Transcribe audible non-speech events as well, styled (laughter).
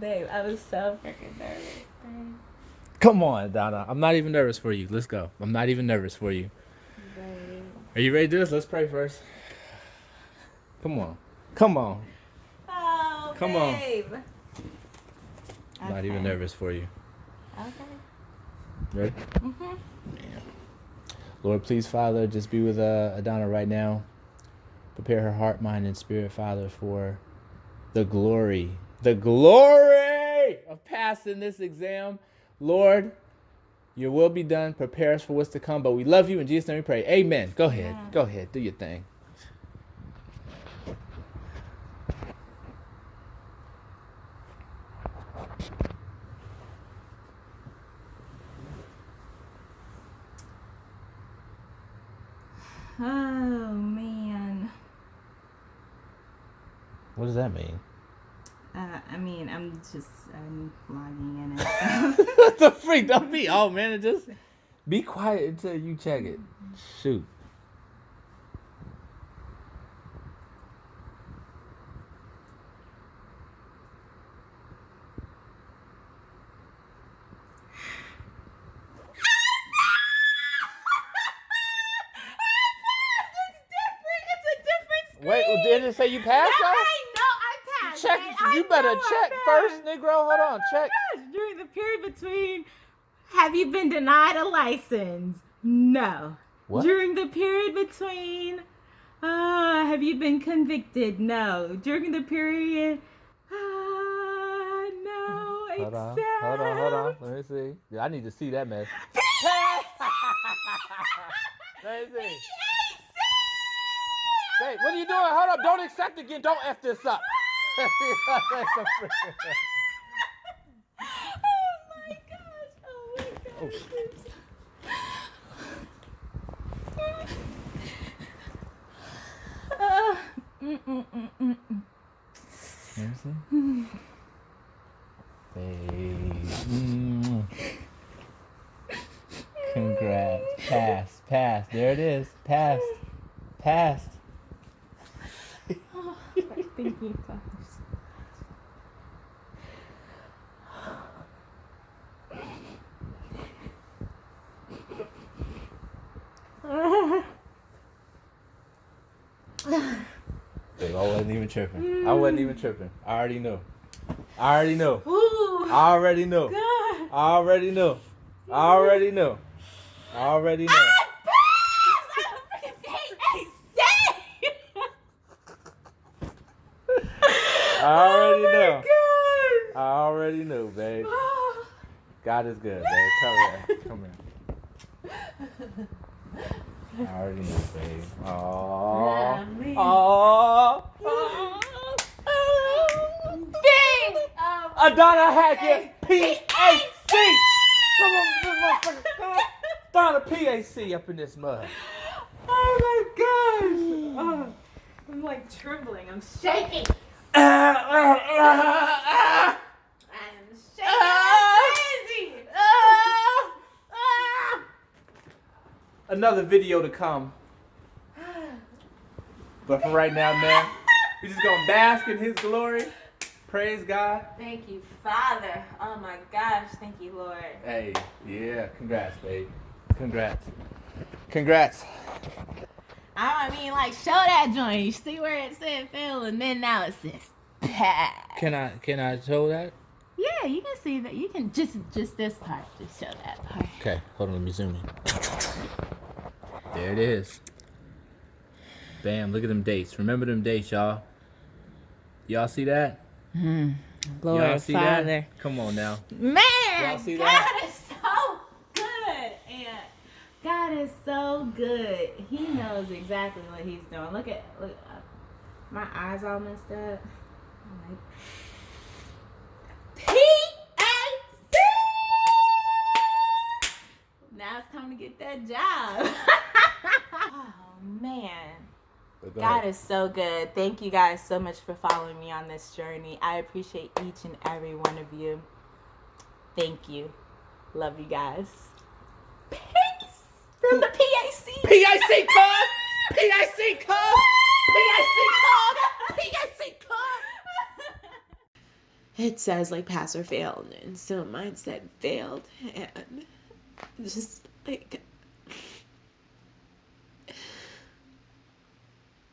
Babe, I was so freaking nervous. Babe. Come on, Donna. I'm not even nervous for you. Let's go. I'm not even nervous for you. Babe. Are you ready to do this? Let's pray first. Come on. Come on. Oh, Come on. babe. I'm not even nervous for you. Okay. Ready? Mm-hmm. Lord, please, Father, just be with uh, Adana right now. Prepare her heart, mind, and spirit, Father, for the glory, the glory of passing this exam. Lord, your will be done. Prepare us for what's to come. But we love you. In Jesus' name we pray. Amen. Go ahead. Amen. Go ahead. Do your thing. Oh man. What does that mean? Uh, I mean, I'm just I'm logging in and (laughs) (laughs) stuff. what the freak? Don't be. Oh, man. Just be quiet until you check it. Shoot. (laughs) Wait, didn't it say you passed though? I know I passed. Check. I You better check first, Negro. Hold on. Check. Gosh, during the period between, have you been denied a license? No. What? During the period between, uh, have you been convicted? No. During the period, uh, no. Hold on. Hold on. Hold on. Let me see. Yeah, I need to see that mess. (laughs) Let me see. Hey, what are you doing? Hold up. Don't accept again. Don't F this up. My gosh! Oh my gosh! Uh, mm, mm, mm. Hey. Mm. Congrats. Pass. Pass. There it is. Passed. Passed. You, gosh. Babe, I wasn't even tripping. I wasn't even tripping. I already know. I already know. Ooh, I already know. God. I already know. I already know. I already knew. Ah, I passed! I'm freaking I already oh know. God. I already knew, babe. Oh. (sighs) God is good, babe. Come here. Come here. I already knew, babe. Aww. Aww. Bing! Um, Adonna Hackett, PAC. Come on, this motherfucker. Come on. Donna PAC up in this mud. oh my gosh! Oh, I'm like trembling. I'm shaking. I'm shaking. Crazy. Another video to come. But for right now, man, we just gonna bask in His glory. Praise God. Thank you, Father. Oh my gosh. Thank you, Lord. Hey, yeah, congrats, babe. Congrats. Congrats. I mean, like, show that joint. You see where it said fail, and then now it says pass. Can I can I show that? Yeah, you can see that. You can just just this part. Just show that part. Okay, hold on, let me zoom in. There it is. Bam, look at them dates. Remember them dates, y'all. Y'all see that? mm-hmm y'all Lord, see Father. that? Come on now. Man, Y'all see God that? is so good, and God is so good. He knows exactly what He's doing. Look at look, uh, my eyes all messed up. Like, P-A-C! Now it's time to get that job. (laughs) oh man. God is so good. Thank you guys so much for following me on this journey. I appreciate each and every one of you. Thank you. Love you guys. Peace from the PAC. PIC cuz! PIC cuz! PIC cuz! PIC cuz! it says like pass or fail, and so mine said failed, and just like